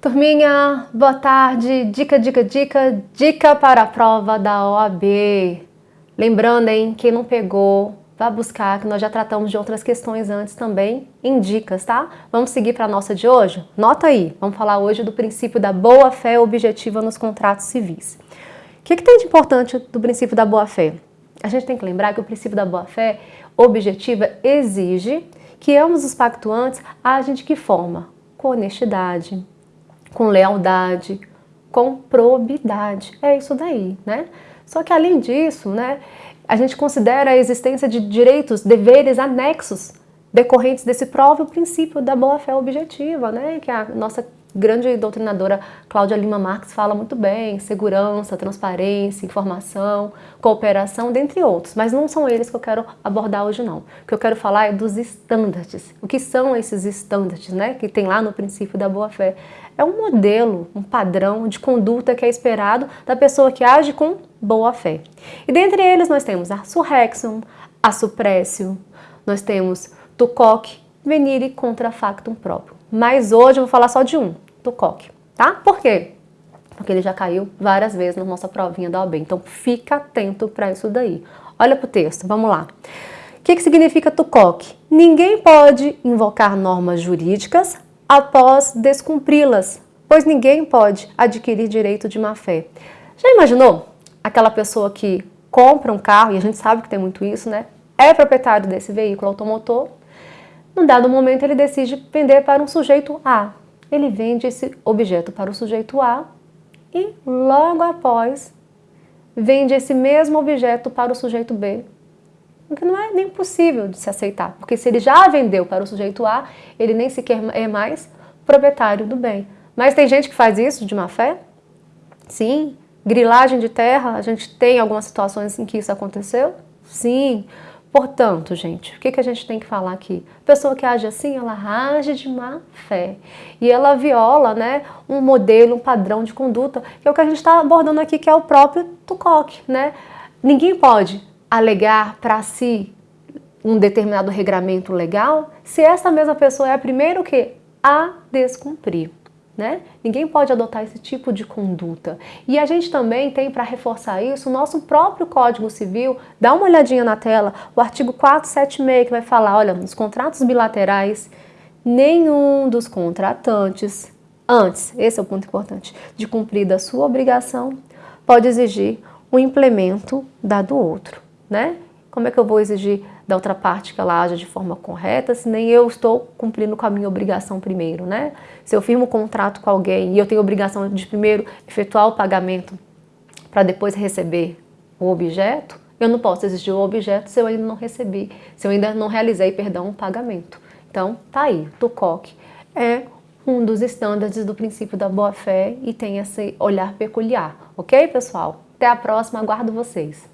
Turminha, boa tarde. Dica, dica, dica, dica para a prova da OAB. Lembrando, hein, quem não pegou, vá buscar, que nós já tratamos de outras questões antes também, em dicas, tá? Vamos seguir para a nossa de hoje? Nota aí, vamos falar hoje do princípio da boa-fé objetiva nos contratos civis. O que, que tem de importante do princípio da boa-fé? A gente tem que lembrar que o princípio da boa-fé objetiva exige que ambos os pactuantes agem de que forma? Com honestidade, com lealdade, com probidade. É isso daí, né? Só que além disso, né, a gente considera a existência de direitos, deveres anexos decorrentes desse próprio princípio da boa-fé objetiva, né, que a nossa grande doutrinadora Cláudia Lima Marques fala muito bem, segurança, transparência, informação, cooperação, dentre outros, mas não são eles que eu quero abordar hoje não. O que eu quero falar é dos estándares. O que são esses estándares, né, que tem lá no princípio da boa-fé? É um modelo, um padrão de conduta que é esperado da pessoa que age com boa-fé. E dentre eles nós temos a surrexum, a suprécio, nós temos tucoque, venire contra factum próprio. Mas hoje eu vou falar só de um, tucoque, tá? Por quê? Porque ele já caiu várias vezes na nossa provinha da OAB, então fica atento para isso daí. Olha para o texto, vamos lá. O que, que significa tucoque? Ninguém pode invocar normas jurídicas após descumpri-las, pois ninguém pode adquirir direito de má-fé. Já imaginou aquela pessoa que compra um carro, e a gente sabe que tem muito isso, né? É proprietário desse veículo automotor, num dado momento ele decide vender para um sujeito A. Ele vende esse objeto para o sujeito A e logo após vende esse mesmo objeto para o sujeito B o que não é nem possível de se aceitar, porque se ele já vendeu para o sujeito A, ele nem sequer é mais proprietário do bem. Mas tem gente que faz isso de má fé? Sim. Grilagem de terra, a gente tem algumas situações em que isso aconteceu? Sim. Portanto, gente, o que, que a gente tem que falar aqui? A pessoa que age assim, ela age de má fé. E ela viola né, um modelo, um padrão de conduta, que é o que a gente está abordando aqui, que é o próprio Tucoque. Né? Ninguém pode alegar para si um determinado regramento legal, se essa mesma pessoa é a primeira o quê? A descumprir. Né? Ninguém pode adotar esse tipo de conduta. E a gente também tem, para reforçar isso, o nosso próprio Código Civil, dá uma olhadinha na tela, o artigo 476, que vai falar, olha, nos contratos bilaterais, nenhum dos contratantes, antes, esse é o ponto importante, de cumprir da sua obrigação, pode exigir o implemento da do outro né? Como é que eu vou exigir da outra parte que ela haja de forma correta, se nem eu estou cumprindo com a minha obrigação primeiro, né? Se eu firmo um contrato com alguém e eu tenho obrigação de primeiro efetuar o pagamento para depois receber o objeto, eu não posso exigir o objeto se eu ainda não recebi, se eu ainda não realizei, perdão, o pagamento. Então, tá aí, TUCOC é um dos estándares do princípio da boa-fé e tem esse olhar peculiar, ok, pessoal? Até a próxima, aguardo vocês.